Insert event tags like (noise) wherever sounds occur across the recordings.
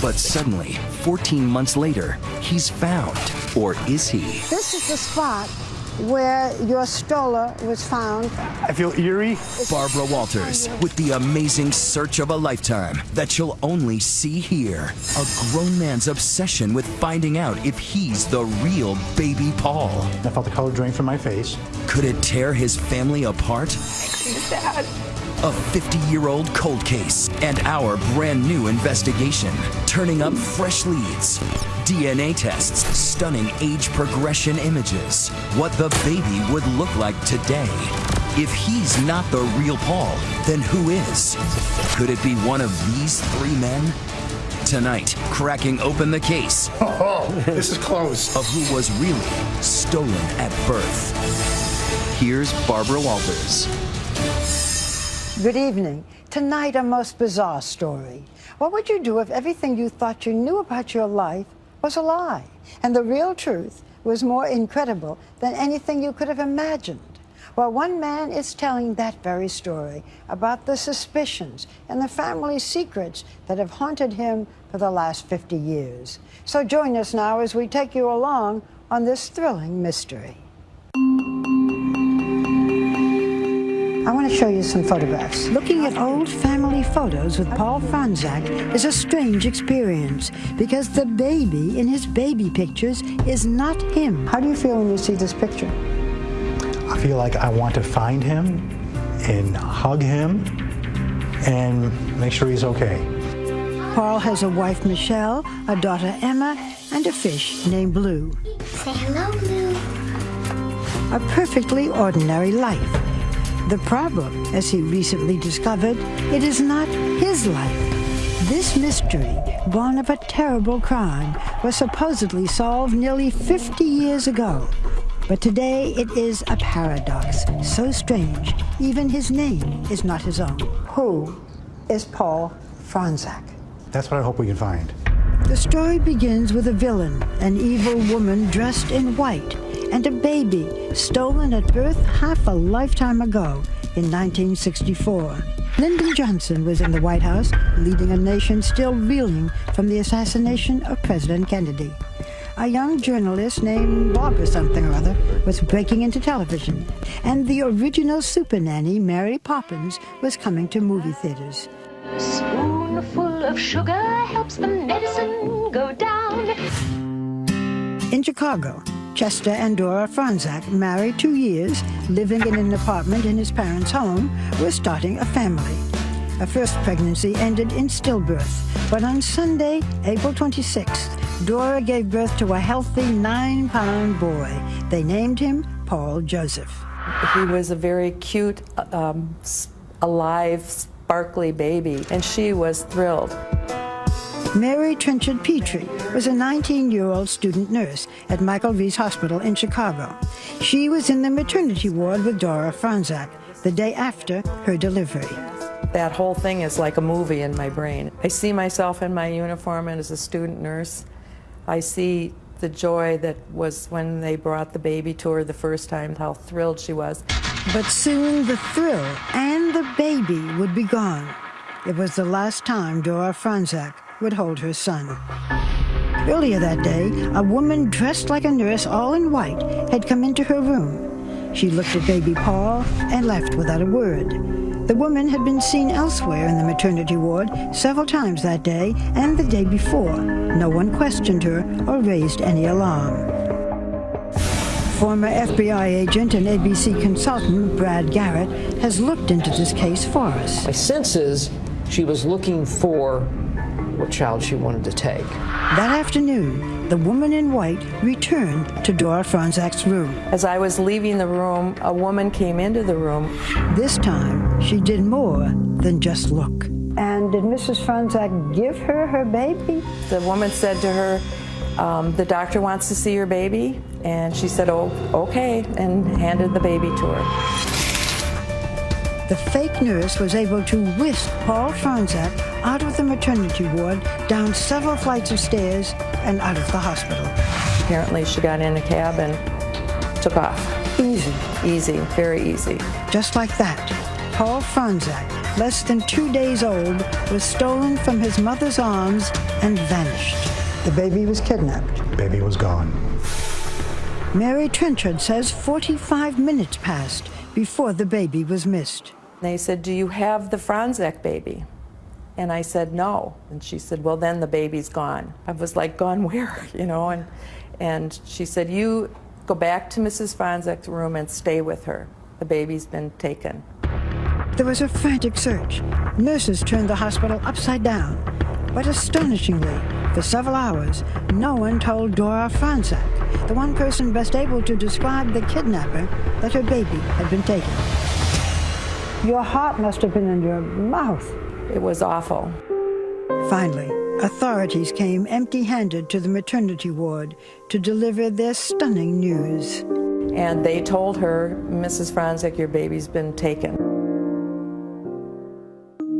But suddenly, 14 months later, he's found. Or is he? This is the spot where your stroller was found. I feel eerie. Barbara Walters with the amazing search of a lifetime that you'll only see here. A grown man's obsession with finding out if he's the real baby Paul. I felt the color drain from my face. Could it tear his family apart? Dad. A 50 year old cold case and our brand new investigation. Turning up fresh leads, DNA tests, stunning age progression images. What the baby would look like today. If he's not the real Paul, then who is? Could it be one of these three men? Tonight, cracking open the case (laughs) Oh, this is close. of who was really stolen at birth. Here's Barbara Walters. Good evening. Tonight, a most bizarre story. What would you do if everything you thought you knew about your life was a lie, and the real truth was more incredible than anything you could have imagined? Well, one man is telling that very story about the suspicions and the family secrets that have haunted him for the last 50 years. So join us now as we take you along on this thrilling mystery. I want to show you some photographs. Looking at old family photos with Paul Fronczak is a strange experience because the baby in his baby pictures is not him. How do you feel when you see this picture? I feel like I want to find him and hug him and make sure he's okay. Paul has a wife, Michelle, a daughter, Emma, and a fish named Blue. Say hello, Blue. A perfectly ordinary life. The problem, as he recently discovered, it is not his life. This mystery, born of a terrible crime, was supposedly solved nearly 50 years ago. But today it is a paradox, so strange, even his name is not his own. Who is Paul Fronczak? That's what I hope we can find. The story begins with a villain, an evil woman dressed in white, and a baby stolen at birth half a lifetime ago in 1964. Lyndon Johnson was in the White House, leading a nation still reeling from the assassination of President Kennedy. A young journalist named Barbara something or other was breaking into television, and the original super nanny, Mary Poppins, was coming to movie theaters. Spoonful of sugar helps the medicine go down. In Chicago, Chester and Dora Fronczak, married two years, living in an apartment in his parents' home, were starting a family. A first pregnancy ended in stillbirth, but on Sunday, April 26th, Dora gave birth to a healthy nine-pound boy. They named him Paul Joseph. He was a very cute, um, alive, sparkly baby, and she was thrilled. Mary Trenchard Petrie was a 19-year-old student nurse at Michael Reese Hospital in Chicago. She was in the maternity ward with Dora Fronczak the day after her delivery. That whole thing is like a movie in my brain. I see myself in my uniform and as a student nurse. I see the joy that was when they brought the baby to her the first time, how thrilled she was. But soon the thrill and the baby would be gone. It was the last time Dora Fronczak would hold her son. Earlier that day, a woman dressed like a nurse, all in white, had come into her room. She looked at baby Paul and left without a word. The woman had been seen elsewhere in the maternity ward several times that day and the day before. No one questioned her or raised any alarm. Former FBI agent and ABC consultant Brad Garrett has looked into this case for us. My sense is she was looking for what child she wanted to take. That afternoon, the woman in white returned to Dora Fronczak's room. As I was leaving the room, a woman came into the room. This time, she did more than just look. And did Mrs. Fronczak give her her baby? The woman said to her, um, the doctor wants to see your baby. And she said, oh, okay, and handed the baby to her. The fake nurse was able to whisk Paul Fronczak out of the maternity ward, down several flights of stairs, and out of the hospital. Apparently, she got in a cab and took off. Easy. Easy, very easy. Just like that, Paul Fronczak less than two days old, was stolen from his mother's arms and vanished. The baby was kidnapped. Baby was gone. Mary Trenchard says 45 minutes passed before the baby was missed. They said, do you have the Fronczak baby? And I said, no. And she said, well, then the baby's gone. I was like, gone where, (laughs) you know? And, and she said, you go back to Mrs. Fronczak's room and stay with her. The baby's been taken. There was a frantic search. Nurses turned the hospital upside down. But astonishingly, for several hours, no one told Dora Fronczak, the one person best able to describe the kidnapper, that her baby had been taken. Your heart must have been in your mouth. It was awful. Finally, authorities came empty-handed to the maternity ward to deliver their stunning news. And they told her, Mrs. Fronczak, your baby's been taken.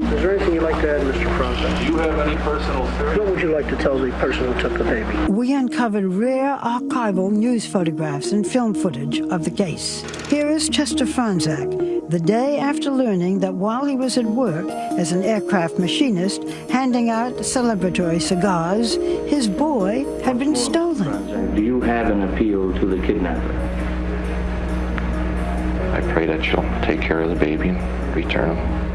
Is there anything you'd like to add, Mr. Fronczak? Do you have any personal theory? What would you like to tell the person who took the baby? We uncovered rare archival news photographs and film footage of the case. Here is Chester Fronczak, the day after learning that while he was at work as an aircraft machinist handing out celebratory cigars, his boy had been stolen. Do you have an appeal to the kidnapper? I pray that she'll take care of the baby and return him.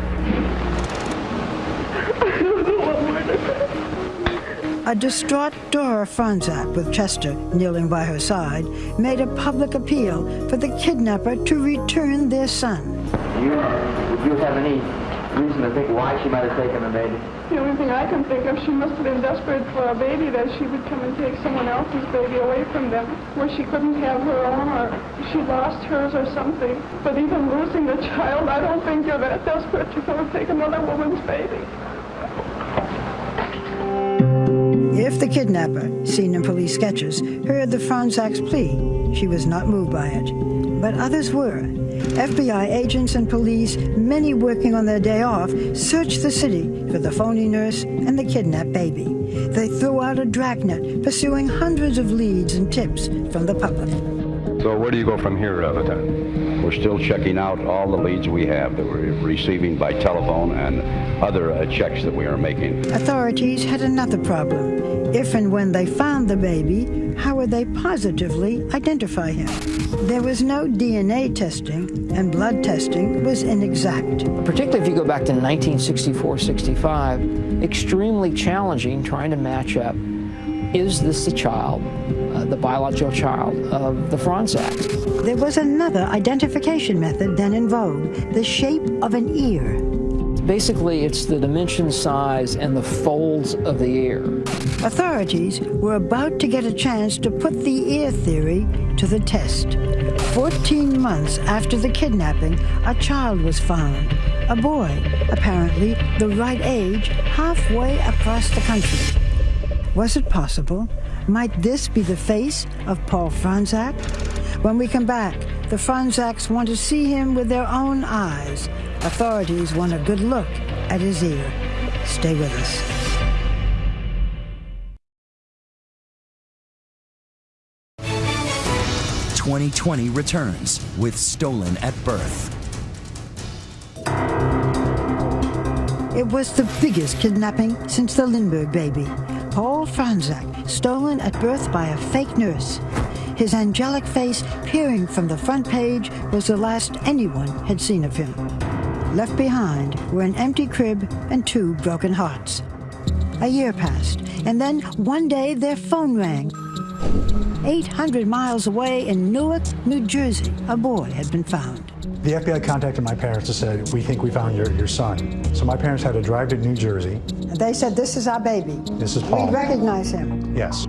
A distraught Dora Fronczak, with Chester kneeling by her side, made a public appeal for the kidnapper to return their son. You, would you have any reason to think why she might have taken the baby? The only thing I can think of, she must have been desperate for a baby that she would come and take someone else's baby away from them, where she couldn't have her own, or she lost hers or something. But even losing the child, I don't think you're that desperate to go and take another woman's baby. If the kidnapper, seen in police sketches, heard the Fronczak's plea, she was not moved by it. But others were. FBI agents and police, many working on their day off, searched the city for the phony nurse and the kidnapped baby. They threw out a dragnet, pursuing hundreds of leads and tips from the public. So where do you go from here, uh, We're still checking out all the leads we have that we're receiving by telephone and other uh, checks that we are making. Authorities had another problem. If and when they found the baby, how would they positively identify him? There was no DNA testing, and blood testing was inexact. Particularly if you go back to 1964-65, extremely challenging trying to match up, is this the child, uh, the biological child of the Fronczaks? There was another identification method then in vogue, the shape of an ear. Basically, it's the dimension, size, and the folds of the ear. Authorities were about to get a chance to put the ear theory to the test. 14 months after the kidnapping, a child was found. A boy, apparently the right age, halfway across the country. Was it possible? Might this be the face of Paul Fronczak? When we come back, the Fronczaks want to see him with their own eyes. Authorities want a good look at his ear. Stay with us. 2020 returns with Stolen at Birth. It was the biggest kidnapping since the Lindbergh baby. Paul Fronczak, stolen at birth by a fake nurse. His angelic face peering from the front page was the last anyone had seen of him. Left behind were an empty crib and two broken hearts. A year passed, and then one day their phone rang. 800 miles away in Newark, New Jersey, a boy had been found. The FBI contacted my parents and said, we think we found your, your son. So my parents had to drive to New Jersey. And they said, this is our baby. This is Paul. We recognize him. Yes.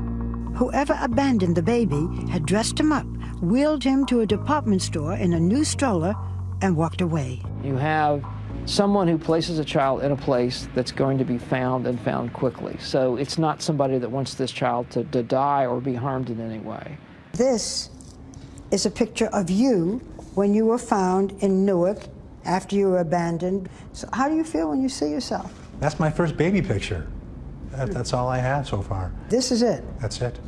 Whoever abandoned the baby had dressed him up, wheeled him to a department store in a new stroller, and walked away. You have someone who places a child in a place that's going to be found and found quickly. So it's not somebody that wants this child to, to die or be harmed in any way. This is a picture of you when you were found in Newark after you were abandoned. So how do you feel when you see yourself? That's my first baby picture. That, that's all I have so far. This is it? That's it.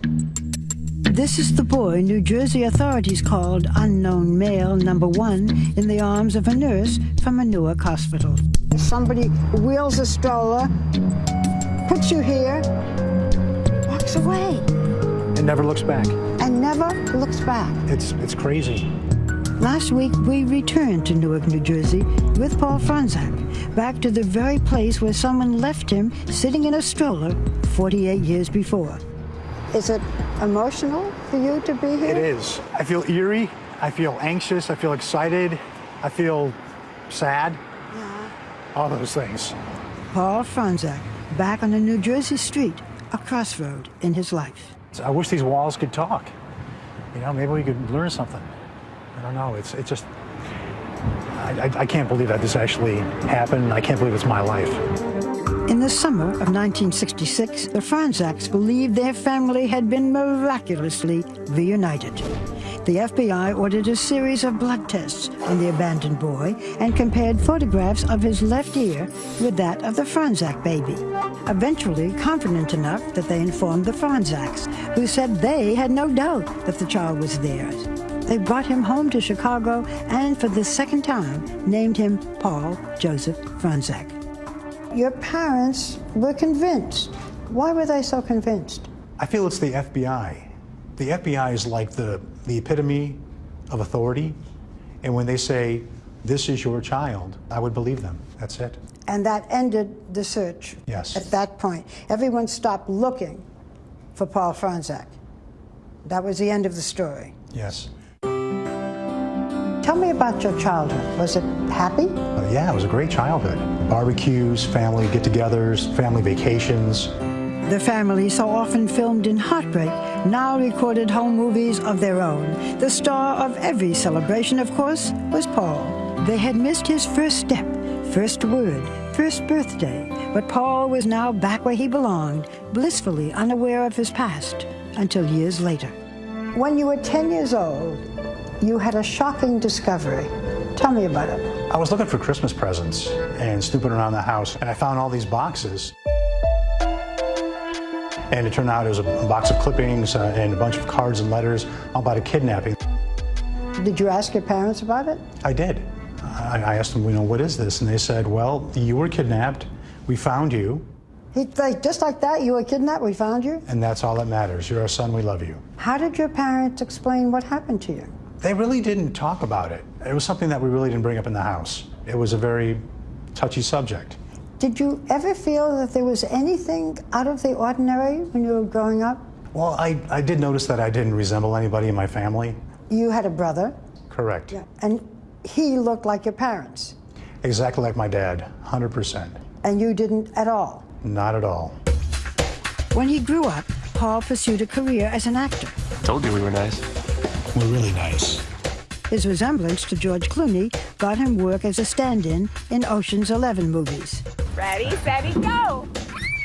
This is the boy New Jersey authorities called unknown male number one in the arms of a nurse from a Newark hospital. somebody wheels a stroller, puts you here, walks away, And never looks back. and never looks back. It's, it's crazy. Last week, we returned to Newark, New Jersey with Paul Fronczak, back to the very place where someone left him sitting in a stroller 48 years before. Is it emotional for you to be here? It is. I feel eerie. I feel anxious. I feel excited. I feel sad. All those things. Paul Fronczak, back on a New Jersey street, a crossroad in his life. I wish these walls could talk. You know, maybe we could learn something. I don't know. It's, it's just, I, I, I can't believe that this actually happened. I can't believe it's my life. In the summer of 1966, the Fronczaks believed their family had been miraculously reunited. The FBI ordered a series of blood tests on the abandoned boy and compared photographs of his left ear with that of the Fronczak baby. Eventually, confident enough that they informed the Fronczaks, who said they had no doubt that the child was theirs. They brought him home to Chicago and, for the second time, named him Paul Joseph Fronczak. Your parents were convinced. Why were they so convinced? I feel it's the FBI. The FBI is like the, the epitome of authority. And when they say, this is your child, I would believe them. That's it. And that ended the search. Yes. At that point, everyone stopped looking for Paul Fronczak. That was the end of the story. Yes. Tell me about your childhood. Was it happy? But yeah, it was a great childhood. Barbecues, family get togethers, family vacations. The family, so often filmed in heartbreak, now recorded home movies of their own. The star of every celebration, of course, was Paul. They had missed his first step, first word, first birthday, but Paul was now back where he belonged, blissfully unaware of his past, until years later. When you were 10 years old, you had a shocking discovery. Tell me about it. I was looking for Christmas presents and snooping around the house, and I found all these boxes. And it turned out it was a box of clippings uh, and a bunch of cards and letters all about a kidnapping. Did you ask your parents about it? I did. I, I asked them, you know, what is this? And they said, well, you were kidnapped. We found you, He, like, just like that, you were kidnapped, we found you? and that's all that matters. You're our son. We love you. How did your parents explain what happened to you? They really didn't talk about it. It was something that we really didn't bring up in the house. It was a very touchy subject. Did you ever feel that there was anything out of the ordinary when you were growing up? Well, I, I did notice that I didn't resemble anybody in my family. You had a brother, Correct. and he looked like your parents, Exactly like my dad, 100%. and you didn't at all. Not at all. When he grew up, Paul pursued a career as an actor. Told you we were nice. We're really nice. His resemblance to George Clooney got him work as a stand-in in Ocean's Eleven movies. Ready, steady, go!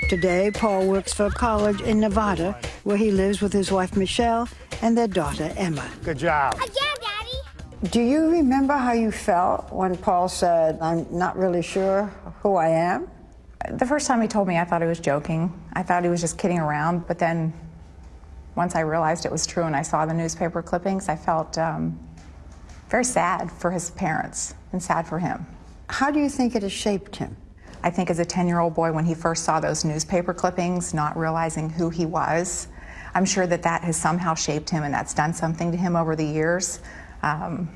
Today, Paul works for a college in Nevada where he lives with his wife Michelle and their daughter Emma. Good job. Again, Daddy. Do you remember how you felt when Paul said, I'm not really sure who I am? The first time he told me, I thought he was joking. I thought he was just kidding around. But then, once I realized it was true and I saw the newspaper clippings, I felt um, very sad for his parents and sad for him. How do you think it has shaped him? I think as a 10 year old boy, when he first saw those newspaper clippings, not realizing who he was, I'm sure that that has somehow shaped him and that's done something to him over the years. Um,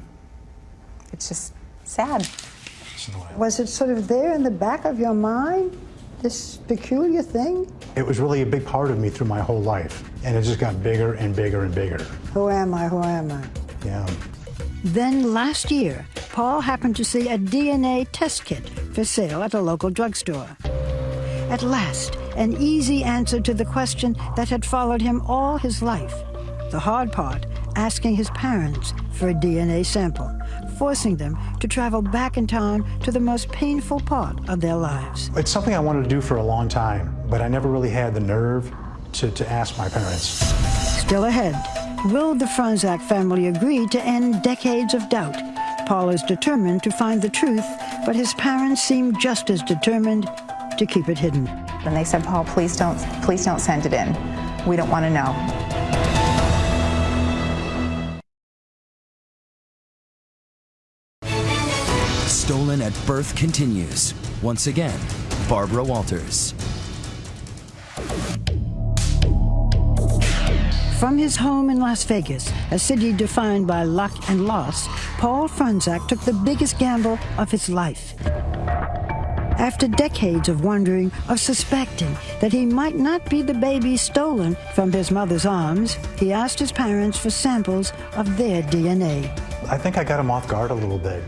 it's just sad. Was it sort of there in the back of your mind, this peculiar thing? It was really a big part of me through my whole life. And it just got bigger and bigger and bigger. Who am I? Who am I? Yeah. Then last year, Paul happened to see a DNA test kit for sale at a local drugstore. At last, an easy answer to the question that had followed him all his life. The hard part, asking his parents for a DNA sample, forcing them to travel back in time to the most painful part of their lives. It's something I wanted to do for a long time, but I never really had the nerve to, to ask my parents. Still ahead, will the Fronczak family agree to end decades of doubt? Paul is determined to find the truth, but his parents seem just as determined to keep it hidden. And they said, Paul, please don't, please don't send it in. We don't want to know. Stolen at Birth continues. Once again, Barbara Walters. From his home in Las Vegas, a city defined by luck and loss, Paul Fronczak took the biggest gamble of his life. After decades of wondering, of suspecting that he might not be the baby stolen from his mother's arms, he asked his parents for samples of their DNA. I think I got him off guard a little bit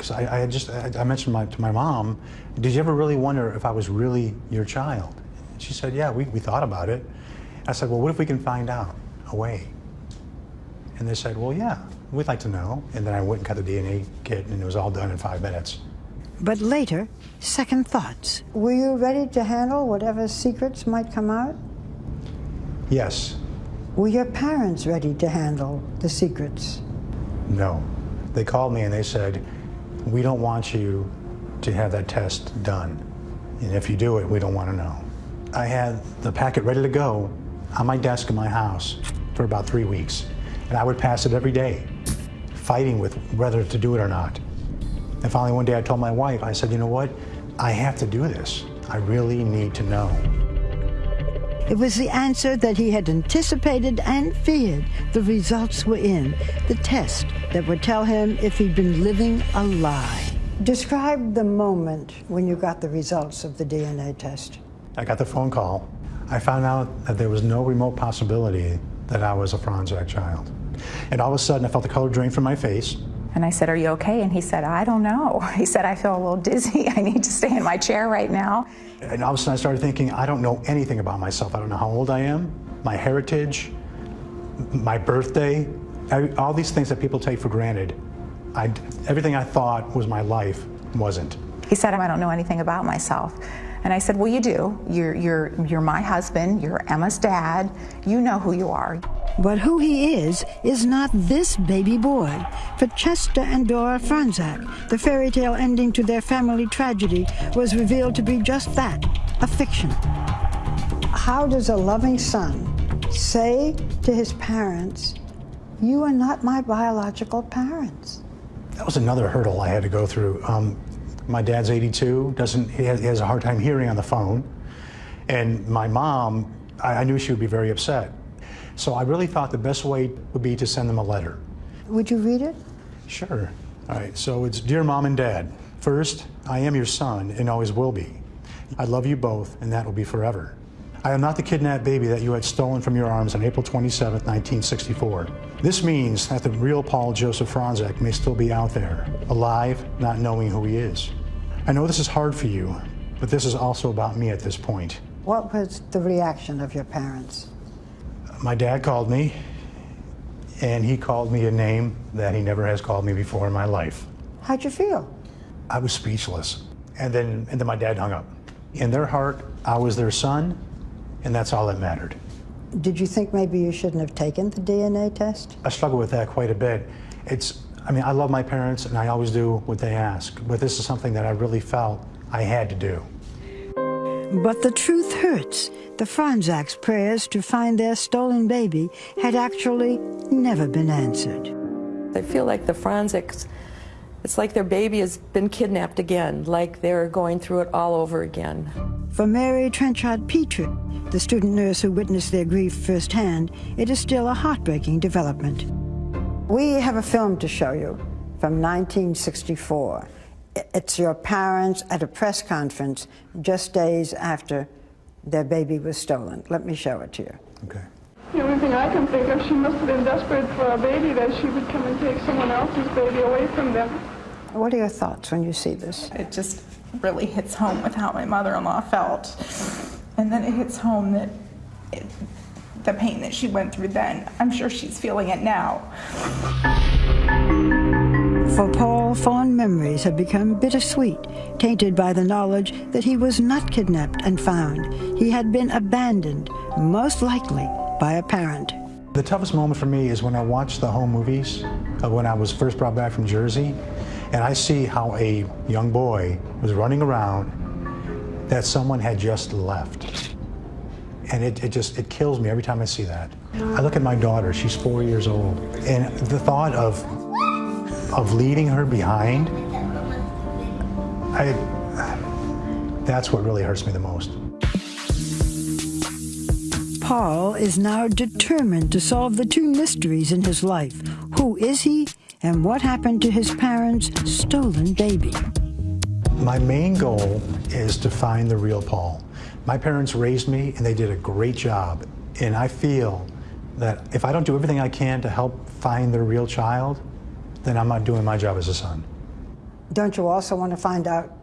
because I, I, just I, I mentioned my, to my mom, "Did you ever really wonder if I was really your child?" She said, "Yeah, we, we thought about it." I said, "Well, what if we can find out a way?" And they said, "Well, yeah, we'd like to know." And then I went and cut the DNA kit, and it was all done in five minutes. But later, second thoughts. Were you ready to handle whatever secrets might come out? Yes. Were your parents ready to handle the secrets? No. They called me and they said, we don't want you to have that test done. And if you do it, we don't want to know. I had the packet ready to go on my desk in my house for about three weeks. And I would pass it every day, fighting with whether to do it or not. And finally one day I told my wife, I said, you know what? I have to do this. I really need to know. It was the answer that he had anticipated and feared. The results were in. The test that would tell him if he'd been living a lie. Describe the moment when you got the results of the DNA test. I got the phone call. I found out that there was no remote possibility that I was a Fronczak child. And all of a sudden, I felt the color drain from my face. And I said, Are you okay? And he said, I don't know. (laughs) He said, I feel a little dizzy. (laughs) I need to stay in my chair right now. And all of a sudden, I started thinking, I don't know anything about myself. I don't know how old I am, my heritage, my birthday, all these things that people take for granted. I, everything I thought was my life wasn't. He said, I don't know anything about myself. And I said, Well, you do. You're, you're, you're my husband, you're Emma's dad, you know who you are. But who he is, is not this baby boy. For Chester and Dora Fronczak, the fairy tale ending to their family tragedy was revealed to be just that a fiction. How does a loving son say to his parents, You are not my biological parents? That was another hurdle I had to go through. Um, my dad's 82, doesn't, he has, he has, a hard time hearing on the phone. And my mom, I, I knew she would be very upset. So I really thought the best way would be to send them a letter. Would you read it? Sure. All right, so it's Dear Mom and Dad, first, I am your son and always will be. I love you both, and that will be forever. I am not the kidnapped baby that you had stolen from your arms on April 27, 1964. This means that the real Paul Joseph Fronczak may still be out there, alive, not knowing who he is. I know this is hard for you, but this is also about me at this point. What was the reaction of your parents? My dad called me, and he called me a name that he never has called me before in my life. How'd you feel? I was speechless. And then, and then my dad hung up. In their heart, I was their son, and that's all that mattered. Did you think maybe you shouldn't have taken the DNA test? I struggle with that quite a bit. It's, I mean, I love my parents, and I always do what they ask, but this is something that I really felt I had to do. But the truth hurts. The Fronczaks' prayers to find their stolen baby had actually never been answered. I feel like the Fronczaks, it's like their baby has been kidnapped again, like they're going through it all over again. For Mary Trenchard Petrie, the student nurse who witnessed their grief firsthand, it is still a heartbreaking development. We have a film to show you from 1964. It's your parents at a press conference just days after their baby was stolen. Let me show it to you. Okay. The only thing I can think of, she must have been desperate for a baby that she would come and take someone else's baby away from them. What are your thoughts when you see this? It just really hits home with how my mother-in-law felt. And then it hits home that it, the pain that she went through then, I'm sure she's feeling it now. For Paul, fond memories have become bittersweet, tainted by the knowledge that he was not kidnapped and found. He had been abandoned, most likely by a parent. The toughest moment for me is when I watch the home movies of when I was first brought back from Jersey, and I see how a young boy was running around that someone had just left. And it, it just, it kills me every time I see that. I look at my daughter, she's four years old, and the thought of of leading her behind I, that's what really hurts me the most. Paul is now determined to solve the two mysteries in his life. Who is he, and what happened to his parents' stolen baby? My main goal is to find the real Paul. My parents raised me, and they did a great job. And I feel that if I don't do everything I can to help find the real child, then I'm not doing my job as a son. Don't you also want to find out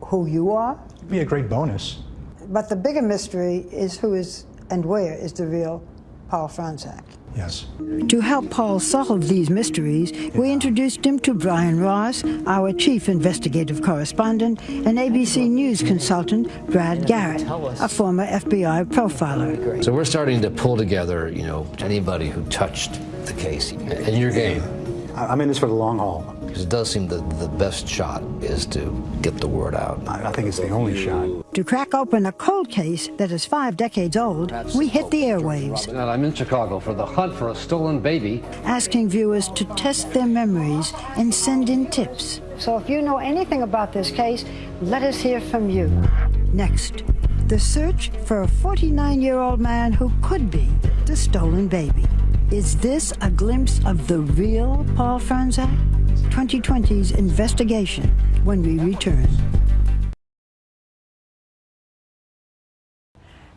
who you are? It'd be a great bonus. But the bigger mystery is who is and where is the real Paul Fronczak. Yes. To help Paul solve these mysteries, we introduced him to Brian Ross, our chief investigative correspondent, and ABC News consultant Brad Garrett, a former FBI profiler. So we're starting to pull together, you know, anybody who touched the case in your game. I'm in this for the long haul. Because it does seem that the best shot is to get the word out. I think it's the only shot. To crack open a cold case that is five decades old, we hit the airwaves. And I'm in Chicago for the hunt for a stolen baby. Asking viewers to test their memories and send in tips. So if you know anything about this case, let us hear from you. Next, the search for a 49-year-old man who could be the stolen baby. Is this a glimpse of the real Paul Fronczak? 2020's investigation when we return.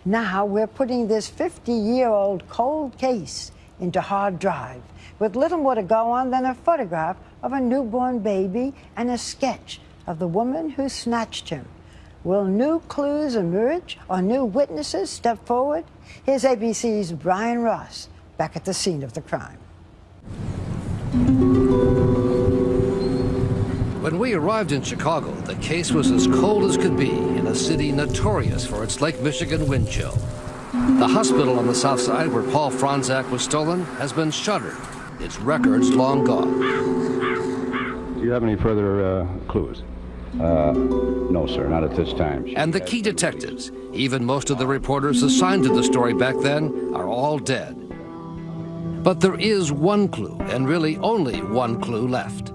Now we're putting this 50-year-old cold case into hard drive with little more to go on than a photograph of a newborn baby and a sketch of the woman who snatched him. Will new clues emerge or new witnesses step forward? Here's ABC's Brian Ross back at the scene of the crime. When we arrived in Chicago, the case was as cold as could be in a city notorious for its Lake Michigan wind chill. The hospital on the south side where Paul Fronczak was stolen has been shuttered, its records long gone. Do you have any further uh, clues? Uh, no, sir, not at this time. And the key detectives, even most of the reporters assigned to the story back then, are all dead. But there is one clue, and really only one clue left.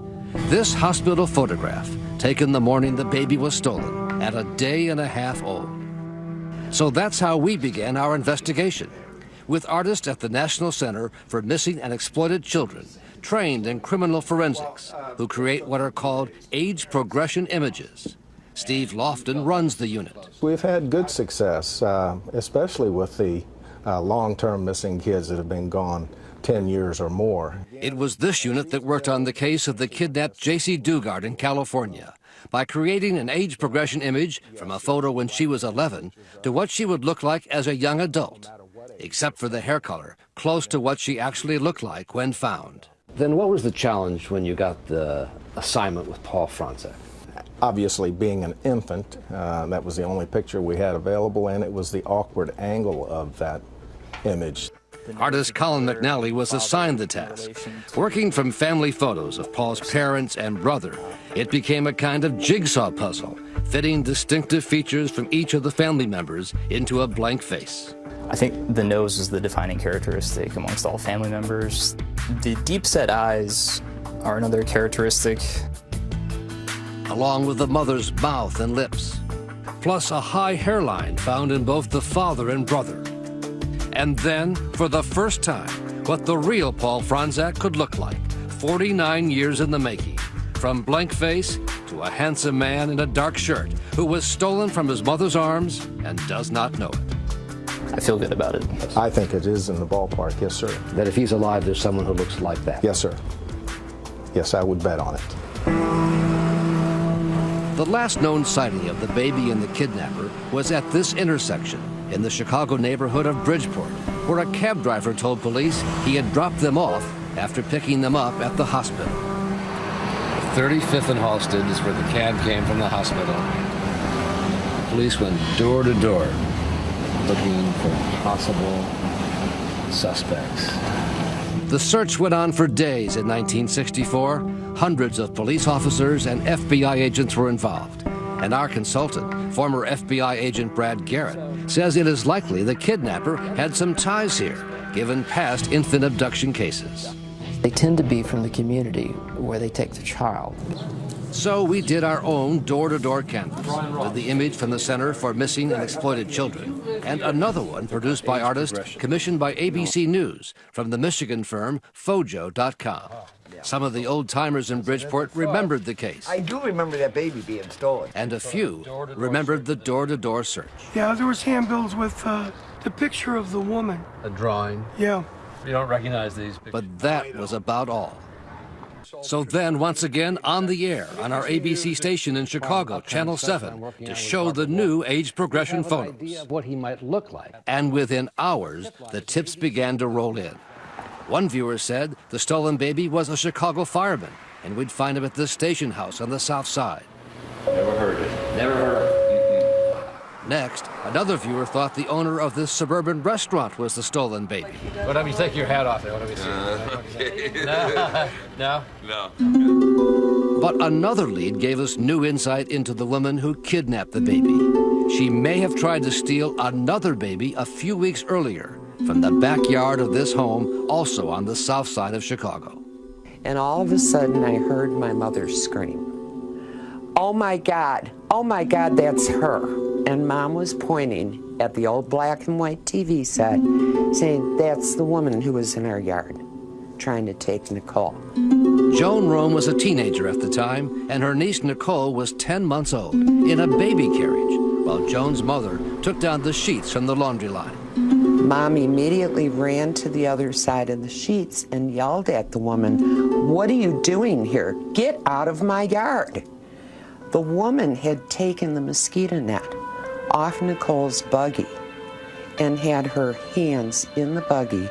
This hospital photograph, taken the morning the baby was stolen, at a day and a half old. So that's how we began our investigation, with artists at the National Center for Missing and Exploited Children, trained in criminal forensics, who create what are called age progression images. Steve Lofton runs the unit. We've had good success, uh, especially with the uh, long-term missing kids that have been gone 10 years or more. It was this unit that worked on the case of the kidnapped Jaycee Dugard in California by creating an age progression image from a photo when she was 11 to what she would look like as a young adult, except for the hair color, close to what she actually looked like when found. Then what was the challenge when you got the assignment with Paul Fronczak? Obviously, being an infant, uh, that was the only picture we had available, and it was the awkward angle of that image. Artist Colin McNally was assigned the task. Working from family photos of Paul's parents and brother, it became a kind of jigsaw puzzle, fitting distinctive features from each of the family members into a blank face. I think the nose is the defining characteristic amongst all family members. The deep set eyes are another characteristic. Along with the mother's mouth and lips, plus a high hairline found in both the father and brother. And then, for the first time, what the real Paul Fronczak could look like, 49 years in the making. From blank face to a handsome man in a dark shirt who was stolen from his mother's arms and does not know it. I feel good about it. I think it is in the ballpark, yes, sir. That if he's alive, there's someone who looks like that. Yes, sir. Yes, I would bet on it. The last known sighting of the baby and the kidnapper was at this intersection in the Chicago neighborhood of Bridgeport, where a cab driver told police he had dropped them off after picking them up at the hospital. 35th and Halsted is where the cab came from the hospital. Police went door to door looking for possible suspects. The search went on for days in 1964. Hundreds of police officers and FBI agents were involved. And our consultant, former FBI agent Brad Garrett, says it is likely the kidnapper had some ties here, given past infant abduction cases. They tend to be from the community where they take the child. So we did our own door-to-door canvas with the image from the Center for Missing and Exploited Children and another one produced by artists commissioned by ABC News from the Michigan firm Fojo.com. Some of the old timers in Bridgeport remembered the case. I do remember that baby being stolen. And a few remembered the door-to-door search. Yeah, there was handbills with uh, the picture of the woman. A drawing? Yeah. You don't recognize these pictures. But that was about all. So then, once again, on the air on our ABC station in Chicago, Channel 7, to show the new age progression photos. What he might look like. And within hours, the tips began to roll in. One viewer said the stolen baby was a Chicago fireman, and we'd find him at this station house on the south side. Never heard it. Never heard of Next, another viewer thought the owner of this suburban restaurant was the stolen baby. What have you take your hat off there? What have you seen? Uh, (laughs) no. no. No. But another lead gave us new insight into the woman who kidnapped the baby. She may have tried to steal another baby a few weeks earlier from the backyard of this home, also on the south side of Chicago. And all of a sudden, I heard my mother scream, Oh my God, oh my God, that's her. And mom was pointing at the old black and white TV set, saying, That's the woman who was in our yard, trying to take Nicole. Joan Rome was a teenager at the time, and her niece Nicole was 10 months old, in a baby carriage, while Joan's mother took down the sheets from the laundry line. Mom immediately ran to the other side of the sheets and yelled at the woman, What are you doing here? Get out of my yard. The woman had taken the mosquito net off Nicole's buggy and had her hands in the buggy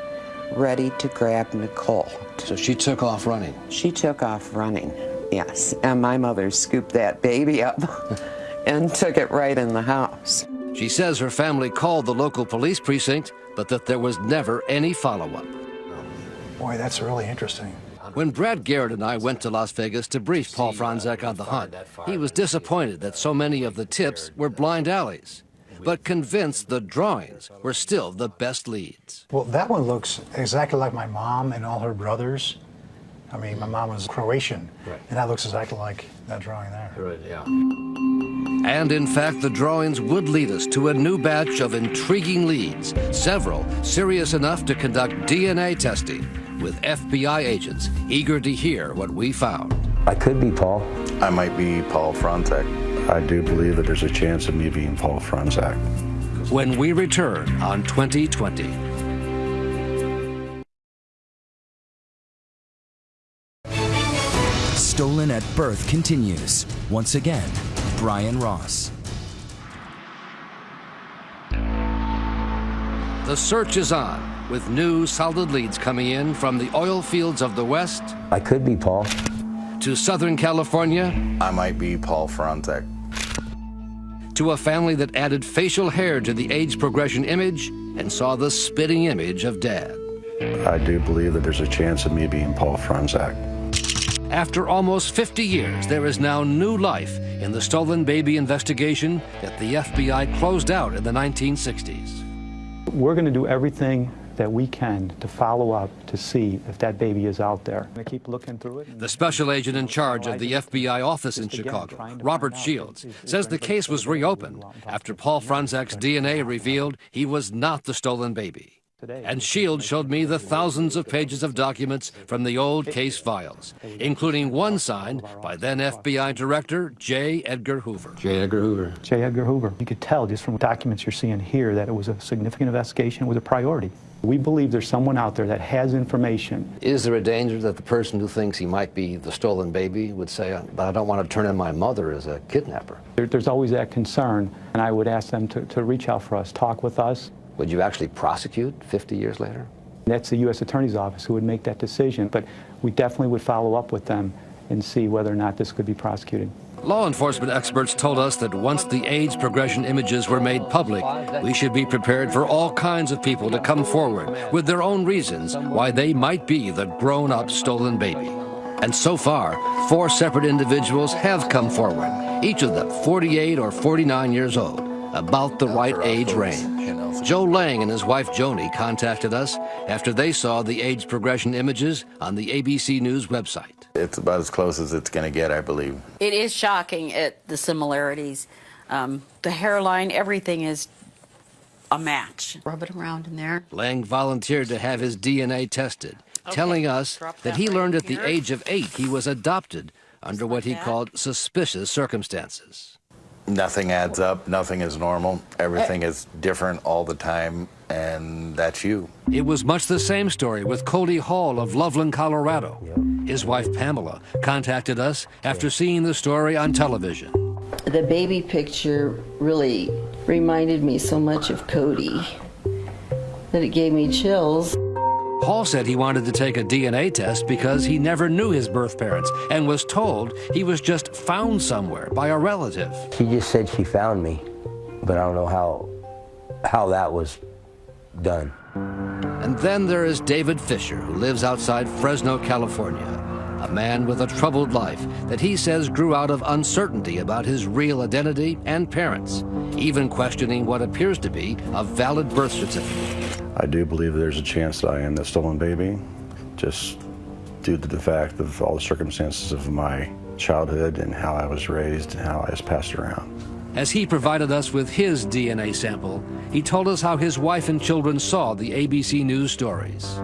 ready to grab Nicole. So she took off running? She took off running, yes. And my mother scooped that baby up (laughs) and took it right in the house. She says her family called the local police precinct, but that there was never any follow-up. Boy, that's really interesting. When Brad Garrett and I went to Las Vegas to brief Paul Fronczak on the hunt, he was disappointed that so many of the tips were blind alleys, but convinced the drawings were still the best leads. Well, that one looks exactly like my mom and all her brothers. I mean, my mom was Croatian, right. and that looks exactly like that drawing there. Right, yeah. And in fact, the drawings would lead us to a new batch of intriguing leads, several serious enough to conduct DNA testing with FBI agents eager to hear what we found. I could be Paul. I might be Paul Fronczak. I do believe that there's a chance of me being Paul Fronczak. When we return on 2020. Stolen at Birth continues. Once again, Brian Ross. The search is on with new solid leads coming in from the oil fields of the West. I could be Paul. To Southern California. I might be Paul Fronczak. To a family that added facial hair to the age progression image and saw the spitting image of dad. I do believe that there's a chance of me being Paul Fronczak. After almost 50 years, there is now new life in the stolen baby investigation that the FBI closed out in the 1960s. We're going to do everything that we can to follow up to see if that baby is out there. We keep looking through it. The special agent in charge of the FBI office in Chicago, Robert Shields, says the case was reopened after Paul Fronczak's DNA revealed he was not the stolen baby. And Shields showed me the thousands of pages of documents from the old case files, including one signed by then FBI Director J. Edgar Hoover. J. Edgar Hoover. J. Edgar Hoover. You could tell just from documents you're seeing here that it was a significant investigation, it was a priority. We believe there's someone out there that has information. Is there a danger that the person who thinks he might be the stolen baby would say, but I don't want to turn in my mother as a kidnapper? There, there's always that concern, and I would ask them to, to reach out for us, talk with us. Would you actually prosecute 50 years later? That's the U.S. Attorney's Office who would make that decision, but we definitely would follow up with them and see whether or not this could be prosecuted. Law enforcement experts told us that once the age progression images were made public, we should be prepared for all kinds of people to come forward with their own reasons why they might be the grown-up stolen baby. And so far, four separate individuals have come forward, each of them 48 or 49 years old, about the right age range. Joe Lang and his wife Joni contacted us after they saw the age progression images on the ABC News website. It's about as close as it's going to get, I believe. It is shocking at the similarities. Um, the hairline, everything is a match. Rub it around in there. Lang volunteered to have his DNA tested, telling us that he learned at the age of eight he was adopted under what he called suspicious circumstances. Nothing adds up. Nothing is normal. Everything is different all the time, and that's you. It was much the same story with Cody Hall of Loveland, Colorado. His wife Pamela contacted us after seeing the story on television. The baby picture really reminded me so much of Cody that it gave me chills. Paul said he wanted to take a DNA test because he never knew his birth parents and was told he was just found somewhere by a relative. She just said she found me, but I don't know how, how that was done. And then there is David Fisher, who lives outside Fresno, California. A man with a troubled life that he says grew out of uncertainty about his real identity and parents, even questioning what appears to be a valid birth certificate. I do believe there's a chance that I am the stolen baby, just due to the fact of all the circumstances of my childhood and how I was raised and how I was passed around. As he provided us with his DNA sample, he told us how his wife and children saw the ABC News stories.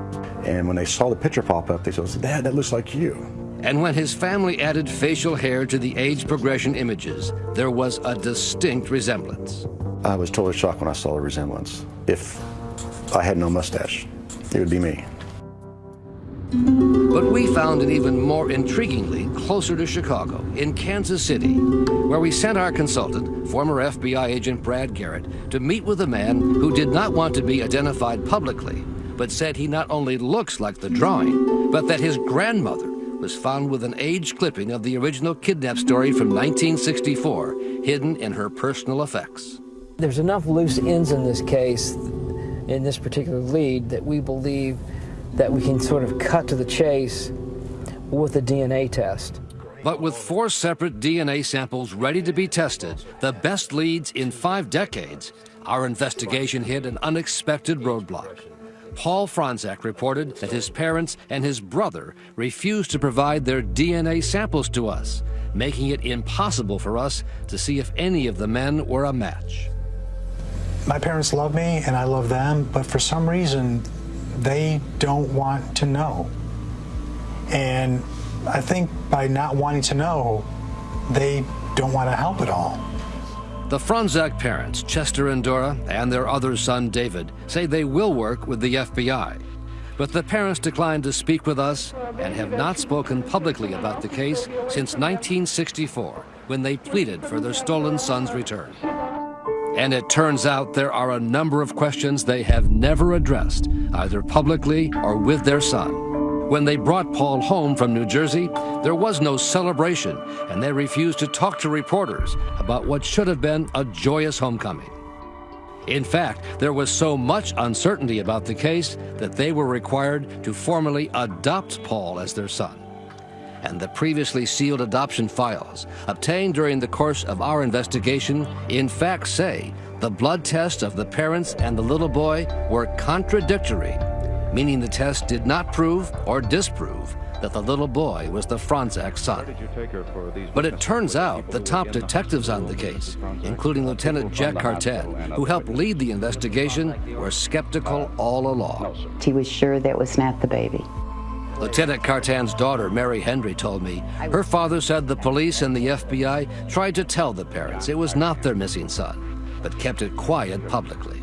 And when they saw the picture pop up, they said, Dad, that looks like you. And when his family added facial hair to the age progression images, there was a distinct resemblance. I was totally shocked when I saw the resemblance. If I had no mustache, it would be me. But we found it even more intriguingly closer to Chicago, in Kansas City, where we sent our consultant, former FBI agent Brad Garrett, to meet with a man who did not want to be identified publicly, but said he not only looks like the drawing, but that his grandmother was found with an age clipping of the original kidnap story from 1964 hidden in her personal effects. There's enough loose ends in this case, in this particular lead, that we believe that we can sort of cut to the chase with a DNA test. But with four separate DNA samples ready to be tested, the best leads in five decades, our investigation hit an unexpected roadblock. Paul Fronczak reported that his parents and his brother refused to provide their DNA samples to us, making it impossible for us to see if any of the men were a match. My parents love me and I love them, but for some reason, they don't want to know. And I think by not wanting to know, they don't want to help at all. The Fronczak parents, Chester and Dora, and their other son, David, say they will work with the FBI. But the parents declined to speak with us and have not spoken publicly about the case since 1964, when they pleaded for their stolen son's return. And it turns out there are a number of questions they have never addressed, either publicly or with their son. When they brought Paul home from New Jersey, there was no celebration, and they refused to talk to reporters about what should have been a joyous homecoming. In fact, there was so much uncertainty about the case that they were required to formally adopt Paul as their son. And the previously sealed adoption files obtained during the course of our investigation in fact say the blood tests of the parents and the little boy were contradictory meaning the test did not prove or disprove that the little boy was the Fronczak son. But it turns out the top detectives on the case, including Lieutenant Jack Cartan, who helped lead the investigation, were skeptical all along. He was sure that was not the baby. Lieutenant Cartan's daughter, Mary Hendry, told me her father said the police and the FBI tried to tell the parents it was not their missing son, but kept it quiet publicly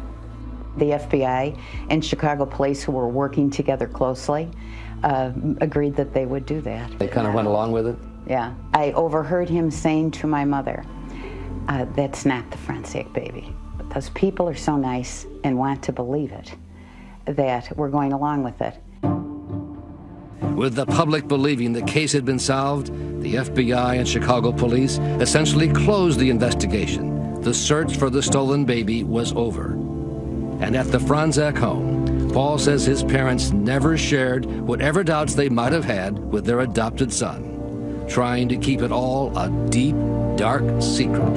the FBI and Chicago police, who were working together closely, uh, agreed that they would do that. They kind of went along with it? Yeah. I overheard him saying to my mother, uh, that's not the Fronczak baby. But those people are so nice and want to believe it that we're going along with it. With the public believing the case had been solved, the FBI and Chicago police essentially closed the investigation. The search for the stolen baby was over. And at the Fronczak home, Paul says his parents never shared whatever doubts they might have had with their adopted son, trying to keep it all a deep, dark secret.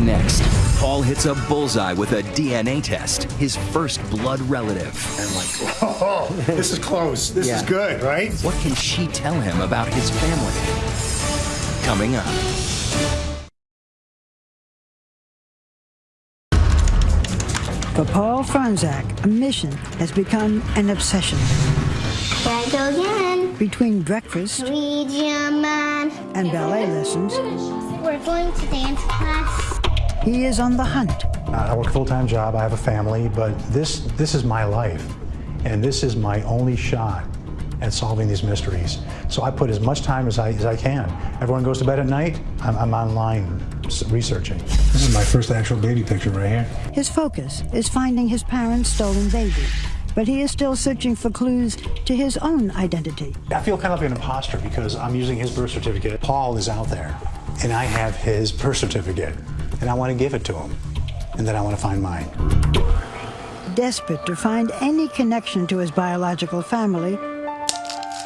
Next, Paul Paul hits a bullseye with a DNA test, his first blood relative. I'm like, oh, this is close. This is good, right? What can she tell him about his family? Coming up. For Paul Fronczak, a mission has become an obsession. Here I go again. Between breakfast Ouija man. and ballet lessons, We're going to dance class. He is on the hunt. Uh, I work a full-time job, I have a family, but this, this is my life. And this is my only shot at solving these mysteries. So I put as much time as I, as I can. Everyone goes to bed at night, I'm, I'm online researching. This is my first actual baby picture right here. His focus is finding his parents' stolen baby, but he is still searching for clues to his own identity. I feel kind of like an imposter because I'm using his birth certificate. Paul is out there, and I have his birth certificate, and I want to give it to him, and then I want to find mine. Desperate to find any connection to his biological family,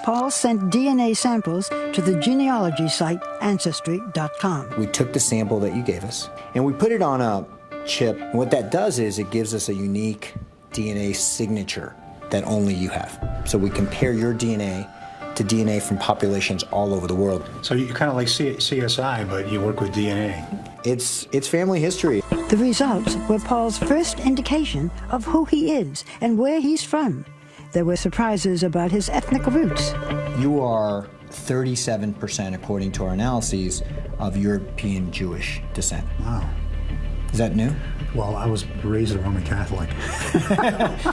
Paul sent DNA samples to the genealogy site Ancestry.com. We took the sample that you gave us and we put it on a chip. And what that does is it gives us a unique DNA signature that only you have. So we compare your DNA to DNA from populations all over the world. So you're kind of like C- CSI, but you work with DNA. It's it's family history. The results were Paul's first indication of who he is and where he's from. There were surprises about his ethnic roots. You are 37%, according to our analyses, of European Jewish descent. Wow. Is that new? Well, I was raised a Roman Catholic.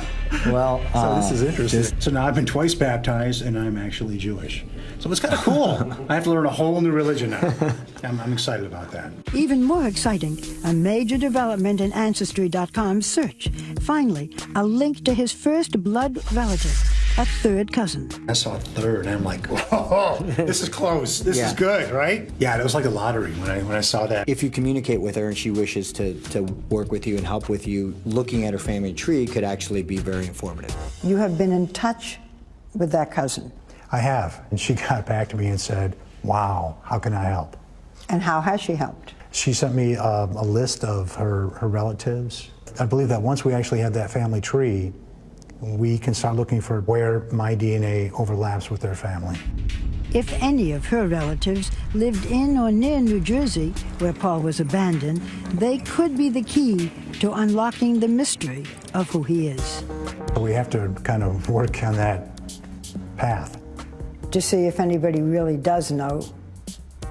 (laughs) (laughs) Well, So this uh, is interesting. this- So now I've been twice baptized, and I'm actually Jewish. So it's kind of cool. (laughs) I have to learn a whole new religion now. I'm, I'm excited about that. Even more exciting, a major development in Ancestry.com's search. Finally, a link to his first blood relative, a third cousin. I saw a third, and I'm like, oh, this is close. This Yeah. is good, right? Yeah, it was like a lottery when I when I saw that. If you communicate with her and she wishes to, to work with you and help with you, looking at her family tree could actually be very informative. You have been in touch with that cousin. I have, and she (laughs) got back to me and said, "Wow, how can I help?" And how has she helped? She sent me uh, a list of her, her relatives. I believe that once we actually have that family tree, we can start looking for where my DNA overlaps with their family. If any of her relatives lived in or near New Jersey, where Paul was abandoned, they could be the key to unlocking the mystery of who he is. We have to kind of work on that path. To see if anybody really does know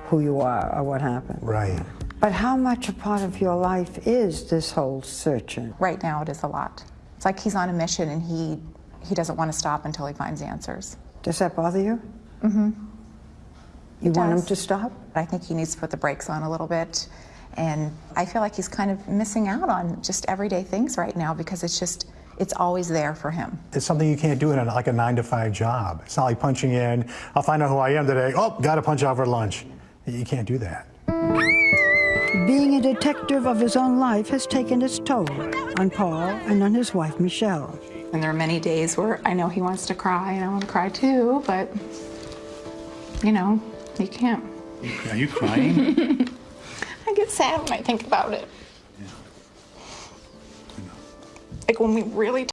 who you are or what happened. Right. But how much a part of your life is this whole searching? Right now, it is a lot. It's like he's on a mission and he he doesn't want to stop until he finds answers. Does that bother you? Mm-hmm. You want him to stop? I think he needs to put the brakes on a little bit. And I feel like he's kind of missing out on just everyday things right now because it's just, it's always there for him. It's something you can't do in a, like a nine to five job. It's not like punching in, I'll find out who I am today. Oh, got to punch out for lunch. You can't do that. Being a detective of his own life has taken its toll on Paul and on his wife, Michelle. And there are many days where I know he wants to cry and I want to cry too, but you know, you can't. Are you crying? (laughs) I get sad when I think about it. Yeah. Like when we really